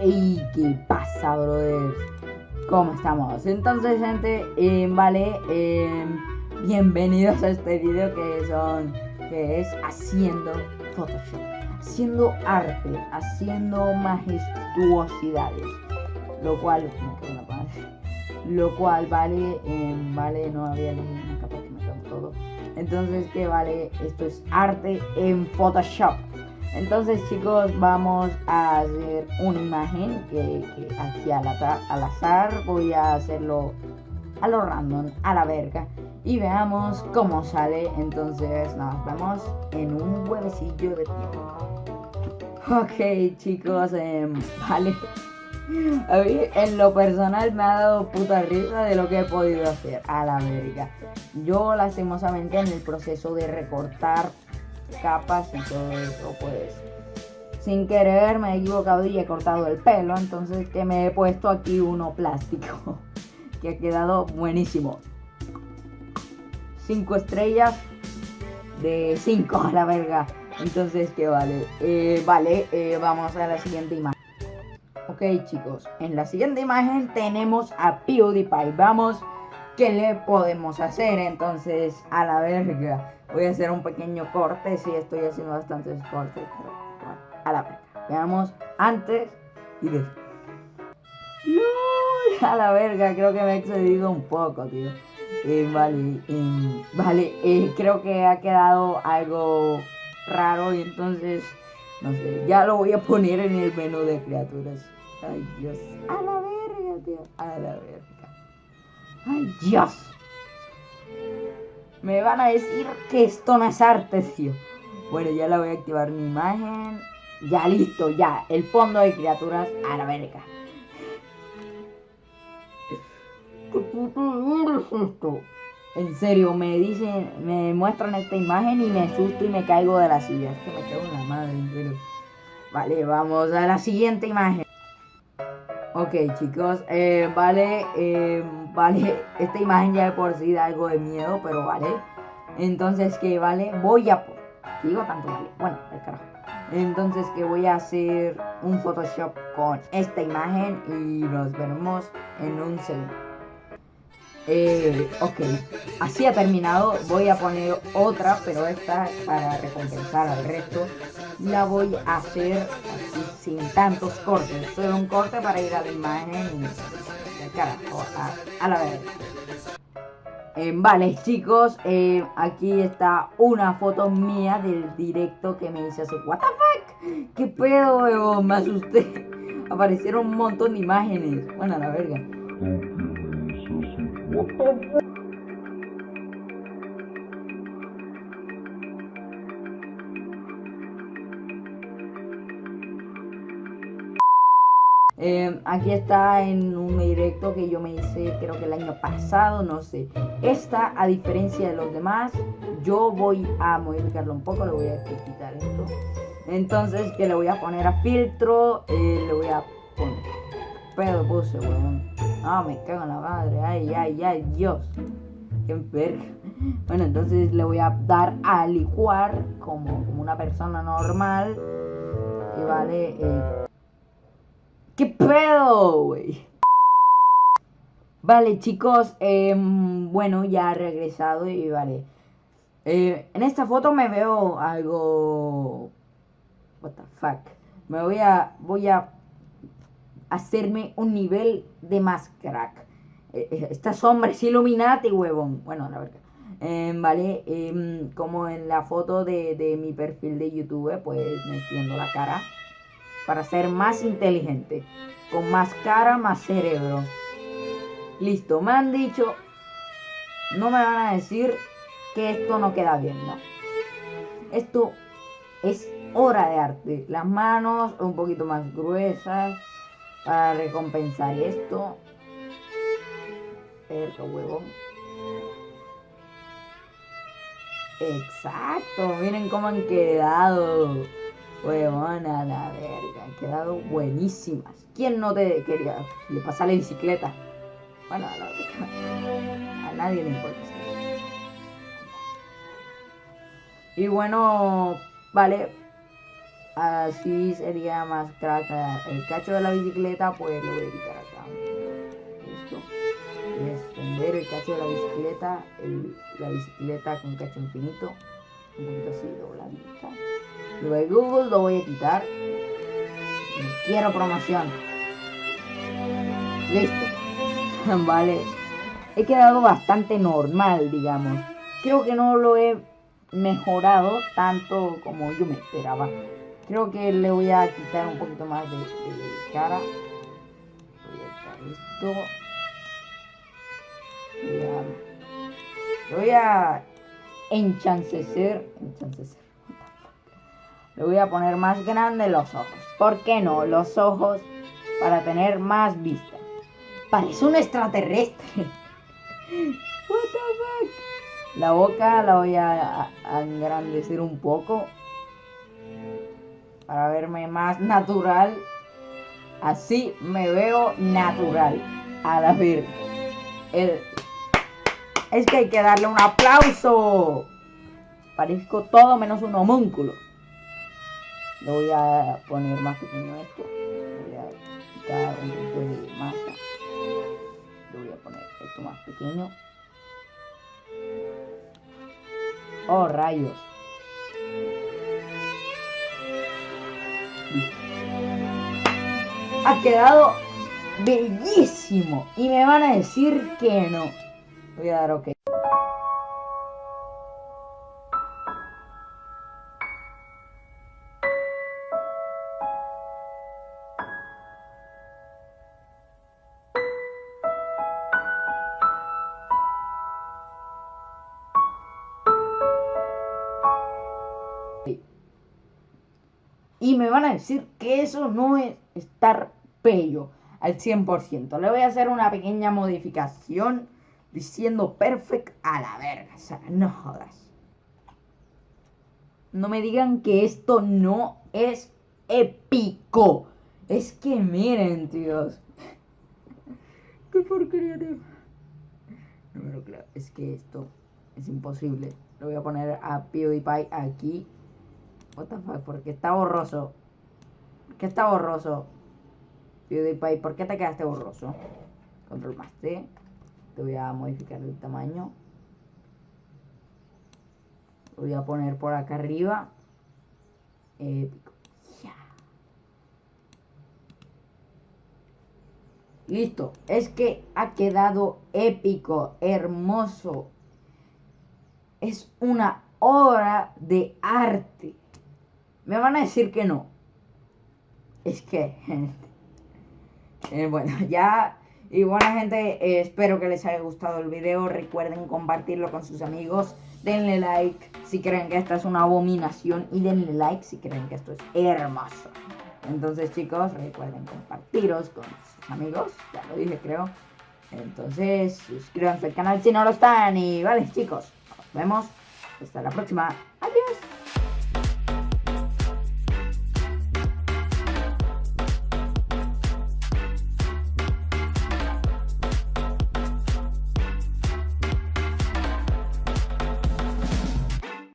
Ey, ¿qué pasa, brother? ¿Cómo estamos? Entonces, gente, eh, vale, eh, bienvenidos a este video que son, que es haciendo Photoshop, haciendo arte, haciendo majestuosidades, lo cual, lo cual vale, eh, vale, no había ninguna capa que me todo. Entonces, que vale, esto es arte en Photoshop. Entonces chicos vamos a hacer una imagen que, aquí al, azar voy a hacerlo a lo random, a la verga y veamos cómo sale. Entonces nos vemos en un huevecillo de tiempo. Ok chicos, em, vale. A mí en lo personal me ha dado puta risa de lo que he podido hacer a la verga. Yo lastimosamente en el proceso de recortar capas y todo eso, pues sin querer me he equivocado y he cortado el pelo, entonces que me he puesto aquí uno plástico, que ha quedado buenísimo. 5 estrellas de 5 a la verga. Entonces, que vale? Eh, vale, eh, vamos a la siguiente imagen. Ok, chicos, en la siguiente imagen tenemos a PewDiePie. Vamos, ¿qué le podemos hacer? Entonces, a la verga. Voy a hacer un pequeño corte. Sí, estoy haciendo bastantes cortes. Pero bueno, a la verga. Veamos antes y después. A la verga, creo que me he excedido un poco, tío. Vale, vale, creo que ha quedado algo raro y entonces, no sé, ya lo voy a poner en el menú de criaturas. Ay, Dios. A la verga, tío. A la verga. Ay, Dios. Me van a decir que esto no es arte, tío. Bueno, ya la voy a activar mi imagen. Ya listo, ya. El fondo de criaturas a la verga. ¿Qué puto es esto? En serio, me dicen, me muestran esta imagen y me asusto y me caigo de la silla. Es que me cago en la madre, pero... Vale, vamos a la siguiente imagen. Ok, chicos, eh, vale, eh, vale, esta imagen ya de por sí da algo de miedo, pero vale. Entonces, que vale, voy a... Digo tanto vale, bueno, el carajo. Entonces, que voy a hacer un Photoshop con esta imagen y nos veremos en un segundo. Eh, ok, así ha terminado. Voy a poner otra, pero esta para recompensar al resto. La voy a hacer así sin tantos cortes. Solo un corte para ir a la imagen carajo, a, la vez. Eh, vale chicos, eh, aquí está una foto mía del directo que me hice hace What the fuck, qué pedo, me asusté. Aparecieron un montón de imágenes. Bueno, la verga. Eh, aquí está en un directo que yo me hice creo que el año pasado, no sé. Esta, a diferencia de los demás, yo voy a modificarlo un poco, le voy a quitar esto. Entonces que le voy a poner a filtro, eh, le voy a poner... Pero puse, weón. No, me cago en la madre. Ay, ay, ay, Dios. Qué verga. Bueno, entonces le voy a dar a licuar como, como una persona normal. Que vale. Eh... ¿Qué pedo, güey? Vale, chicos. Eh, bueno, ya ha regresado y vale. Eh, en esta foto me veo algo. What the fuck. Me voy a. Voy a hacerme un nivel de más. Eh, eh, esta sombra es Illuminati, huevón. Bueno, la verdad. Em, vale, em, como en la foto de, mi perfil de YouTube, pues me extiendo la cara para ser más inteligente. Con más cara, más cerebro. Listo, me han dicho, no me van a decir que esto no queda bien, ¿no? Esto es hora de arte. Las manos un poquito más gruesas para recompensar esto. Perro huevón. Exacto, miren cómo han quedado. Huevón a la verga, han quedado buenísimas. ¿Quién no te quería? Le pasa la bicicleta. Bueno, a, la, a nadie le importa. Y bueno, vale. así sería más crack. El cacho de la bicicleta, pues lo voy a quitar acá. Esto. extender el cacho de la bicicleta. la bicicleta con cacho infinito. Un poquito así dobladita. Lo de Google lo voy a quitar. quiero promoción. Listo. vale. He quedado bastante normal, digamos. Creo que no lo he mejorado tanto como yo me esperaba. Creo que le voy a quitar un poquito más de, cara. Voy a quitar esto. Voy a, voy a enchancecer. Enchancecer. Le voy a poner más grande los ojos. ¿Por qué no? Los ojos para tener más vista. Parece un extraterrestre. What the fuck? La boca la voy a, engrandecer un poco. Para verme más natural. Así me veo natural. A la ver. Es que hay que darle un aplauso. Parezco todo menos un homúnculo. Lo voy a poner más pequeño esto. Voy a quitar un poquito de masa. Lo voy a poner esto más pequeño. Oh, rayos. Ha quedado bellísimo. Y me van a decir que no. Voy a dar ok. A decir que eso no es estar pello al 100%. Le voy a hacer una pequeña modificación diciendo perfect a la verga. O sea, no jodas. No me digan que esto no es épico. Es que miren, tíos. Qué porquería. No, claro, es que esto es imposible. Lo voy a poner a PewDiePie aquí What the fuck, ¿por qué está borroso? ¿Por qué está borroso? PewDiePie, ¿por qué te quedaste borroso? Control más T. Te voy a modificar el tamaño. Voy a poner por acá arriba. Épico. Listo. Es que ha quedado épico, hermoso. Es una obra de arte. Me van a decir que no. Es que... Eh, bueno, ya... Y bueno gente, eh, espero que les haya gustado el video. Recuerden compartirlo con sus amigos. Denle like si creen que esta es una abominación. Y denle like si creen que esto es hermoso. Entonces chicos, recuerden compartiros con sus amigos. Ya lo dije creo. Entonces suscríbanse al canal si no lo están. Y vale chicos, nos vemos. Hasta la próxima. Adiós.